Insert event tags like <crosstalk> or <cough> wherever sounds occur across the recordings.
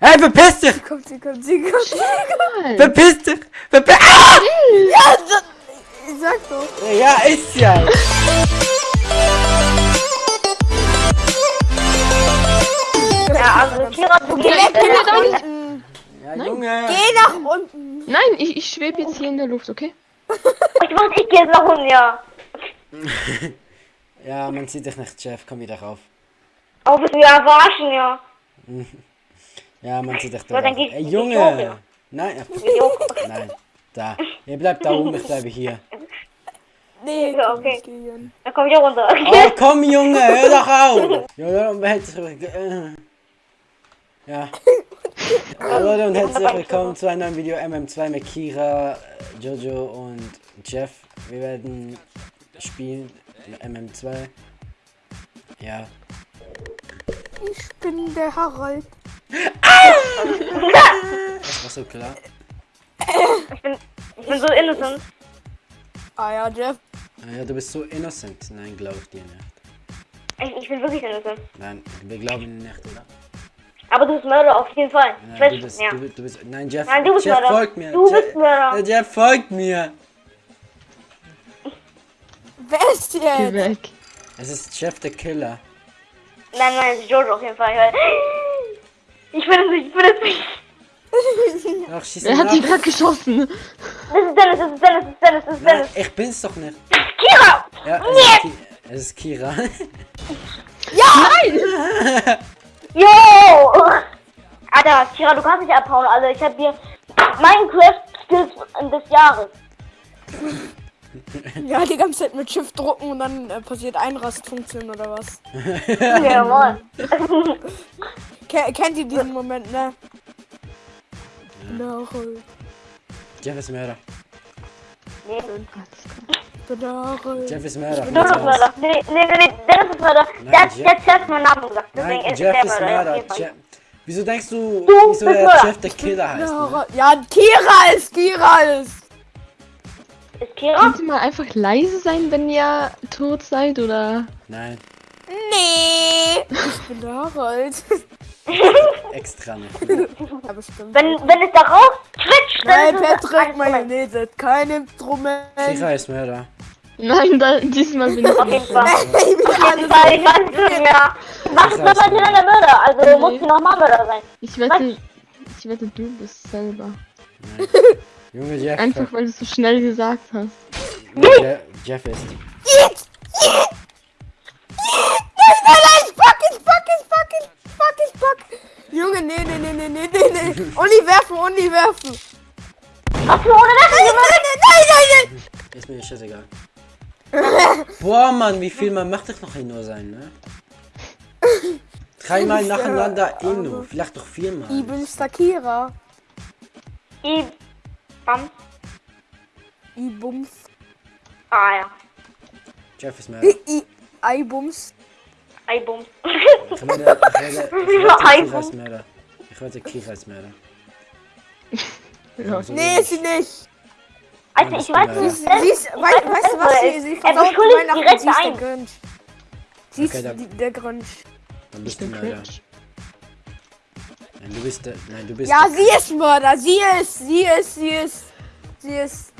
Hey, verpiss dich! Kommt sie, kommt sie, kommt sie. Nein. Verpiss dich! Verpiss ah! Ja, das, ich sag doch. Ja, ist ja! Ja, also Kira, du Geh weg, geh nach unten. Ja, Junge! Geh nach unten. Nein, ich, ich schwebe jetzt hier in der Luft, okay? <laughs> Ich mach, ich geh jetzt nach unten, ja. <laughs> Ja, man sieht dich nicht, Jeff, komm wieder rauf. Aber bist du ja verarschen, ja. <laughs> Ja, man sieht dich da Ja, dann Ey, Junge! ja. Nein, nein. Da. Ihr bleibt da oben, ich bleibe hier. Nee, Ja, okay. Dann komm ich auch runter. Oh, komm, Junge, hör doch auf! <laughs> Junge, und herzlich willkommen. Ja. Hallo und herzlich willkommen zu einem neuen Video MM2 mit Kira, Jojo und Jeff. Wir werden spielen mit MM2. Ja. Ich bin der Harald. <laughs> Das war so klar. Ich bin, ich bin so innocent. Ah ja, Jeff. Ah Ja, du bist so innocent. Nein, glaube ich dir nicht. Ich, ich bin wirklich innocent. Nein, wir glauben ihn nicht, oder? Aber du bist Mörder auf jeden Fall. Ich Nein, du weiß, bist, ja. du, du bist, nein, Jeff, Nein, du bist Jeff Mörder. folgt mir. Du Jeff, bist Mörder. Jeff folgt mir. Wer ist Geh jetzt? weg. Es ist Jeff der Killer. Nein, nein, es ist Jojo auf jeden Fall. Weil ich bin es nicht, ich bin es nicht. Ach, schieß ihn hat die ab. gerade geschossen? Das ist Dennis, das ist Dennis, das ist Dennis, das ist Nein, Dennis. ich bin's doch nicht. Kira! Ja, es ist, Ki es ist Kira. Yo! <laughs> Alter, Kira, du kannst nicht abhauen, Alter. Ich hab dir Minecraft-Skills des Jahres. <laughs> Ja, die ganze Zeit mit Shift drucken und dann äh, passiert Einrastfunktion oder was? <laughs> Ja, moin. Ke kennt ihr diesen Moment, ne? Ja. Jeff ist Mörder. Harald. Jeff ist Mörder. Du bist Mörder. Nee, nee, nee, nee, Dennis ist Mörder. Nein, Der hat Jeff- der hat meinen Namen gesagt. Deswegen Nein, ist Jeff ist Mörder. Jeff. Wieso denkst du, Du wieso bist der Mörder. Jeff der Killer heißt? Ne? Ja, Kira ist, Kira ist. Ist Kira? Könnt ihr mal einfach leise sein, wenn ihr tot seid, oder? Nein, Nee. Ich bin der Harald. Extra nicht. Ja, bestimmt. Wenn, wenn es da raus quetscht, Nein, dann ist es Patrick. Mayonnaise, kein Instrument. Kira ist Mörder. Nein, da, diesmal bin ich Auf jeden nicht. Fall. Ich weiß nicht mehr. Mach es weiß mal nicht. der Mörder, also muss sie nochmal Mörder sein. Ich wette, ich wette, du bist selber. Junge, Jeff. Einfach, weil du es so schnell gesagt hast. Jeff, Jeff ist. Jetzt! Jetzt! Nein, nein, nein, fuck it, fuck it, fuck it, fuck Junge, nee, nee, nee, nee, nee, nee, nee. <laughs> Uni werfen, Uni werfen. Ach ohne das Nein, nein, nein, nein, Ist mir scheißegal. <laughs> Boah, Mann, wie viel man macht das noch in nur sein, ne? Dreimal nacheinander Inno, vielleicht doch viermal. nein. Ich bin Stakira. I. Bam. Ich bums. Ah ja. Jeff ist Mörder. Ich, I bums. Eibums. Ich <laughs> werde, ich werde, ich werde ist Mörder. Ist. Ja. <laughs> Nee, ist sie nicht. Also ich weiß Mörder. nicht. Sie ist, weißt, weißt du was, sie, sie Er versaut Weihnachten, direkt sie ist der. Grinch. Sie ist Okay, da- die, der Grinch. Dann Ich bist du Mörder. Nein, du bist der, nein, du bist Ja, sie ist Mörder, sie ist, sie ist, sie ist, sie ist.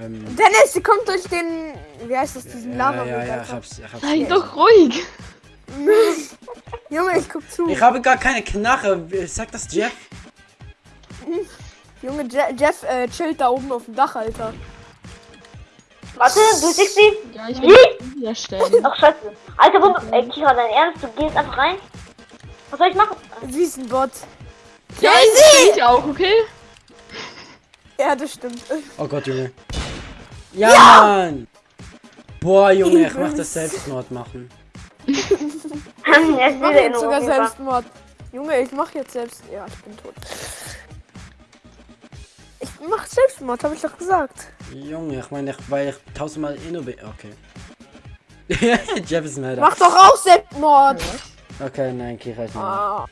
Ähm, Dennis, sie kommt durch den, wie heißt das, diesen ja, lava ja, ja, ich hab's, ich hab's. Sei doch ruhig. <laughs> Junge, ich guck zu. Ich habe gar keine Knarre. Sag das Jeff. <laughs> Junge, Je Jeff äh, chillt da oben auf dem Dach, Alter. Warte, du siehst sie? Ja, ich will Wie? wieder stellen. Ach scheiße. Alter, wo, ey Kira, dein Ernst? Du gehst einfach rein? Was soll ich machen? Sie ist ein Bot. Ja, ich ich auch, okay? Ja, das stimmt. Oh Gott, Junge. Ja, Mann! Boah, Junge, ich mach das Selbstmord machen. Ich mach jetzt sogar. Selbstmord. Junge, ich mach jetzt selbst. Ja, ich bin tot. Ich mach Selbstmord, hab ich doch gesagt. Junge, ich meine, ich, weil ich tausendmal Inno bin. Okay. <laughs> Jeff ist Mörder. Mach doch auch Selbstmord. Okay, nein, Kira ist Mörder. Ah.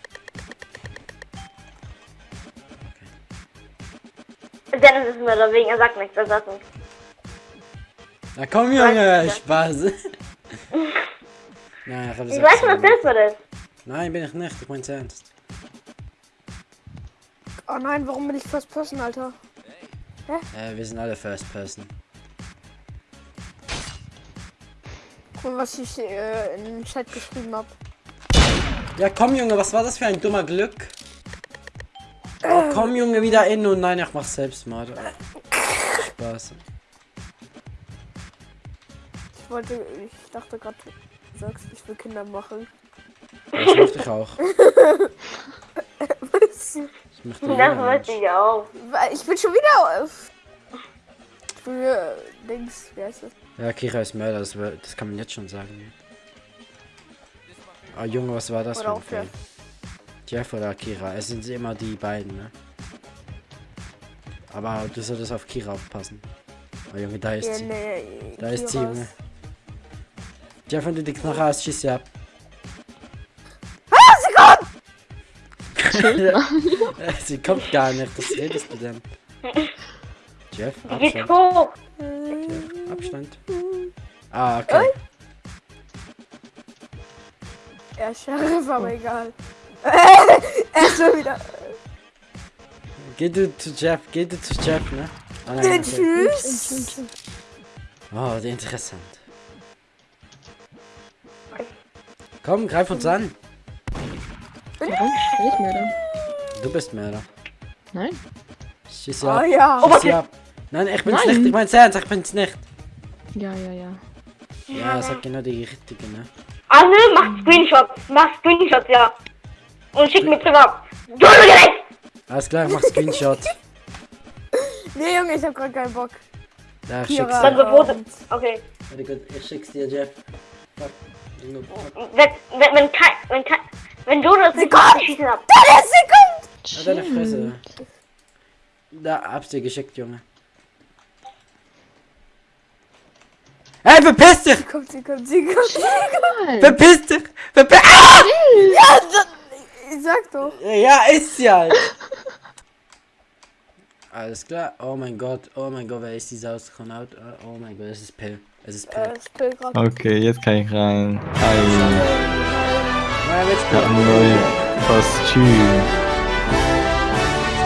Dennis ist Mörder, wegen er sagt nichts, er sagt nichts. Na komm, Junge, Spaß. <laughs> nein, ich hab Ich weiß dass das ist. Nein, bin ich nicht. Ich mein's ernst. Oh nein, warum bin ich First Person, Alter? Äh, wir sind alle First Person. Guck mal, was ich äh, in den Chat geschrieben hab. Ja, komm, Junge, was war das für ein dummer Glück? Oh, komm, Junge, wieder in und nein, ich mach's selbst mal. <laughs> Spaß. Ich wollte, ich dachte gerade, du sagst, ich will Kinder machen. Das möchte ich auch. <laughs> Was? Ich möchte Das wollte ich auch. Ich bin schon wieder auf. Für Dings, wie heißt das? Ja, Kira ist Mörder, das, das kann man jetzt schon sagen. Ah, Junge, was war das Oder für ein Jeff. Oder Kira, es sind immer die beiden, ne? Aber du solltest auf Kira aufpassen. Oh, Junge, da ist Ja, sie. nee, Da ist sie. Junge. Jeff, wenn du die Knarre hast, schieß sie ab. Ah, sie kommt! <laughs> Sie kommt gar nicht, was redest du denn? Jeff, Abstand. hoch. Jeff, Abstand. Ah, okay. Ja, Sheriff, aber egal. <laughs> er ist schon wieder. Geh du zu Jeff, geh du zu Jeff, ne? Ah, nein, okay. Tschüss! Oh, interessant. Komm, greif uns an. Warum? Bin ich mir da? Du bist Mörder. Nein. Schieß sie Oh ja! Schieß sie ab. Nein, ich bin's Nein. nicht. Ich mein's ernst, ich bin's nicht. Ja, ja, ja. Ja, sag genau die richtige, ne? Anne, mach Screenshots. Mach Screenshots, ja. Und schick mir privat. Du recht. Alles klar, mach Screenshot. <laughs> Nee, Junge, ich hab grad keinen Bock. Da schick's Kira. Dann dir. Okay. Warte gut, ich schick's dir, Jeff. Fuck. Wenn, wenn, wenn, kein, wenn, kein, wenn du das nicht kommt! machst, schießen ab. Da ist sie kommt! Deine Fresse. Da, hab's dir geschickt, Junge. Hey, verpiss dich! Sie kommt, sie kommt, sie kommt, sie kommt. Verpiss dich! Verpiss ah! Ja, das, ich sag doch. Ja, ist sie halt. Alles klar. Oh mein Gott. Oh mein Gott, wer ist dieser Astronaut? Oh mein Gott, es ist Pill. Es ist Pill. Äh. Okay, jetzt kann ich rein. Hi, Nein, wir ich hab ein neues Kostüm.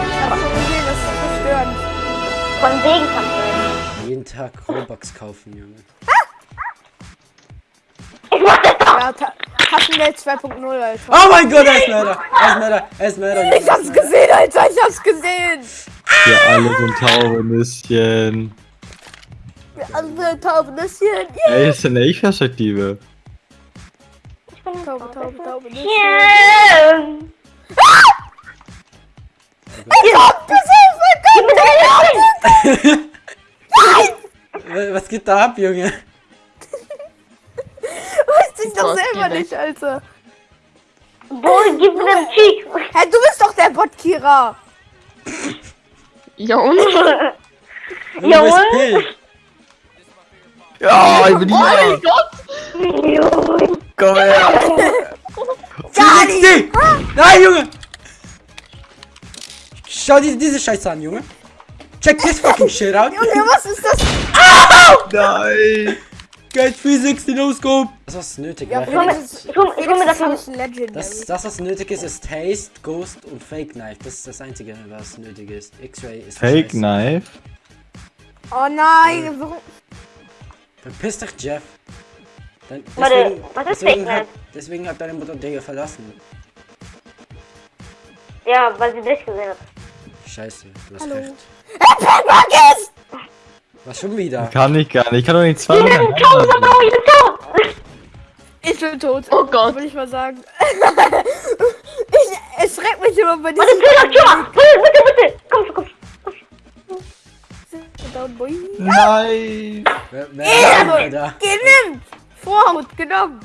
Ich hab schon gesehen, das ist verstörend. Von Segenkampf. Jeden Tag Robux kaufen, Junge. Ich mach das doch. Ja, Ta Taschengeld 2.0, Alter. Oh mein Gott, er ist Mörder. Er ist Mörder. Er ist Mörder. Ich hab's gesehen, Alter, ich hab's gesehen. Wir alle sind Taubenüsschen. Wir andere Taubennüsschen. Yeah. Ey, das ist eine Ich-Perspektive. Taube, Taube, Taubennüsschen. Yeah. Ja, Gib mir deine Augen. Was geht da ab, Junge? Weiß ich doch selber nicht, Alter. Boy, gib mir den Cheek. Hä, du bist doch der Bot, Kira. <laughs> Ja, und? <laughs> Jawohl. Pill. Ja, ich bin Oh hier. mein Gott! Junge. Komm her. Gali! Nein, Junge! Schau dir diese Scheiße an, Junge. Check this fucking shit out. Junge, was ist das? Nein. Get 360 No Scope. Das, was nötig Ja, wäre. mir das. Das, das, was nötig ist, ist Taste, Ghost und Fake Knife. Das ist das Einzige, was nötig ist. X-Ray ist Fake. Knife. Oh nein, warum? Verpiss dich, Jeff. Dann, Warte, deswegen, was ist deswegen, hat, deswegen hat deine Mutter dich verlassen. Ja, weil sie dich gesehen hat. Scheiße, du hast Hallo. recht. Was schon wieder? Kann ich gar nicht. Ich kann doch nicht zwei Ich bin tot, ich bin tot. Ich bin tot. Oh Gott. Würde ich mal sagen. <laughs> ich, es schreckt mich immer bei Warte, diesem Tür, Tür. Bitte, bitte, bitte. Komm, komm, komm. Down Boy. Nein. Wer, wer ist da? Genimmt! Vorhaut, genommen!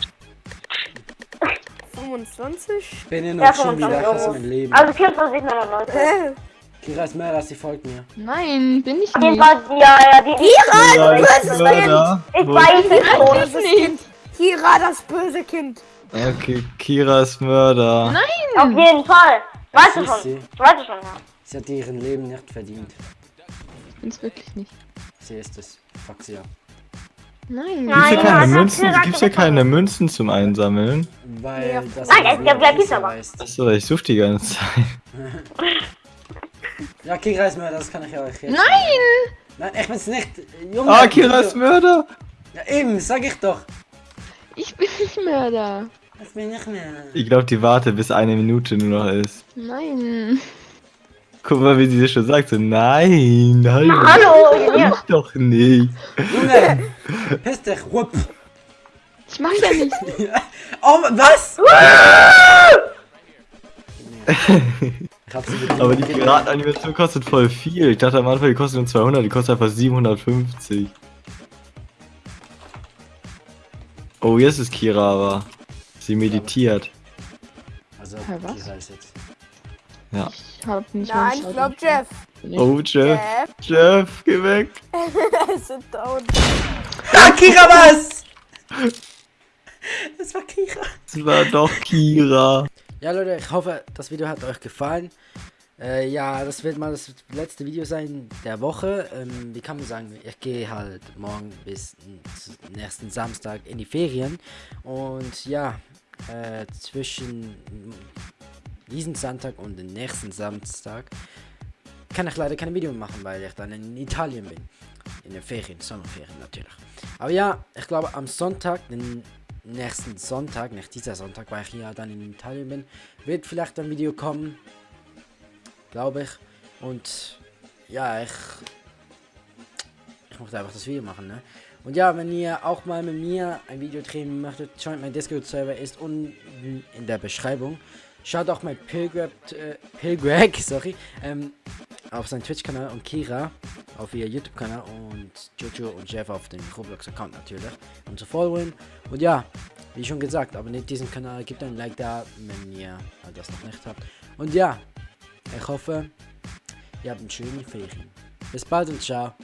25? Ich bin Ja, noch schon wieder. 25 Ich hasse Euro. mein Leben. Also 24,99. Äh, Kira ist mehr als sie folgt mir. Nein, bin ich nicht. Fall, ja, ja, die Kira, Ja, du ich böses bin Kind! Ich weiß es. Böses Kind! Kira, das böse Kind! Okay, Kira ist Mörder. Nein! Auf jeden Fall. Weißt du ist schon. sie. Weißt du schon, ja. Sie hat ihren Leben nicht verdient. Ich bin's wirklich nicht. Sie ist es. Fuck sie ab. Nein. Gibt's ja Nein, keine also Münzen, gibt's ja keine Münzen zum Einsammeln. Weil Ja. das Nein, ja es gibt- ja, gibt's Kira aber. Achso, ich suche die ganze Zeit. <laughs> Ja, Kira ist Mörder, das kann ich euch jetzt Nein! Nein, ich bin's nicht. Junge. Ah, Kira ist Mörder! Ja, eben, sag ich doch. Ich bin nicht Mörder. Ich bin nicht mehr. Ich glaube, die wartet, bis eine Minute nur noch ist. Nein. Guck mal, wie sie das schon sagt. So, nein, nein. Hallo. Ich doch nicht. Junge, piss dich, whoop. Ich mach ja nicht. <laughs> Oh, was? <laughs> Aber die Piratenanimation kostet voll viel. Ich dachte am Anfang, die kostet nur 200, die kostet einfach 750. Oh, jetzt ist Kira aber. Sie meditiert. Also? Kira ist jetzt. Ja. Ich hab nicht Nein, ich glaub Jeff. Oh, Jeff. Jeff, Jeff, geh weg. <laughs> es sind down. Ah, Kira was? Das war Kira. Es war doch Kira. Ja, Leute, ich hoffe, das Video hat euch gefallen. Äh, ja, das wird mal das letzte Video sein der Woche. Ähm, wie kann man sagen, ich gehe halt morgen bis zum nächsten Samstag in die Ferien. Und ja, äh, zwischen diesem Sonntag und dem nächsten Samstag kann ich leider kein Video machen, weil ich dann in Italien bin. In den Ferien, Sommerferien natürlich. Aber ja, ich glaube am Sonntag, den nächsten Sonntag, nicht dieser Sonntag, weil ich ja dann in Italien bin, wird vielleicht ein Video kommen. Glaube ich. Und ja, ich. Ich möchte einfach das Video machen, ne? Und ja, wenn ihr auch mal mit mir ein Video drehen möchtet, joint mein Discord-Server ist unten in der Beschreibung. Schaut auch mein Pilgrab, äh, Pilgrag, <laughs> sorry, ähm, auf seinen Twitch-Kanal und Kira auf ihr YouTube-Kanal und Jojo und Jeff auf dem Roblox-Account natürlich, um zu folgen. Und ja, wie schon gesagt, abonniert diesen Kanal, gebt ein Like da, wenn ihr das noch nicht habt. Und ja, ich hoffe, ihr habt eine schöne Ferien. Bis bald und ciao.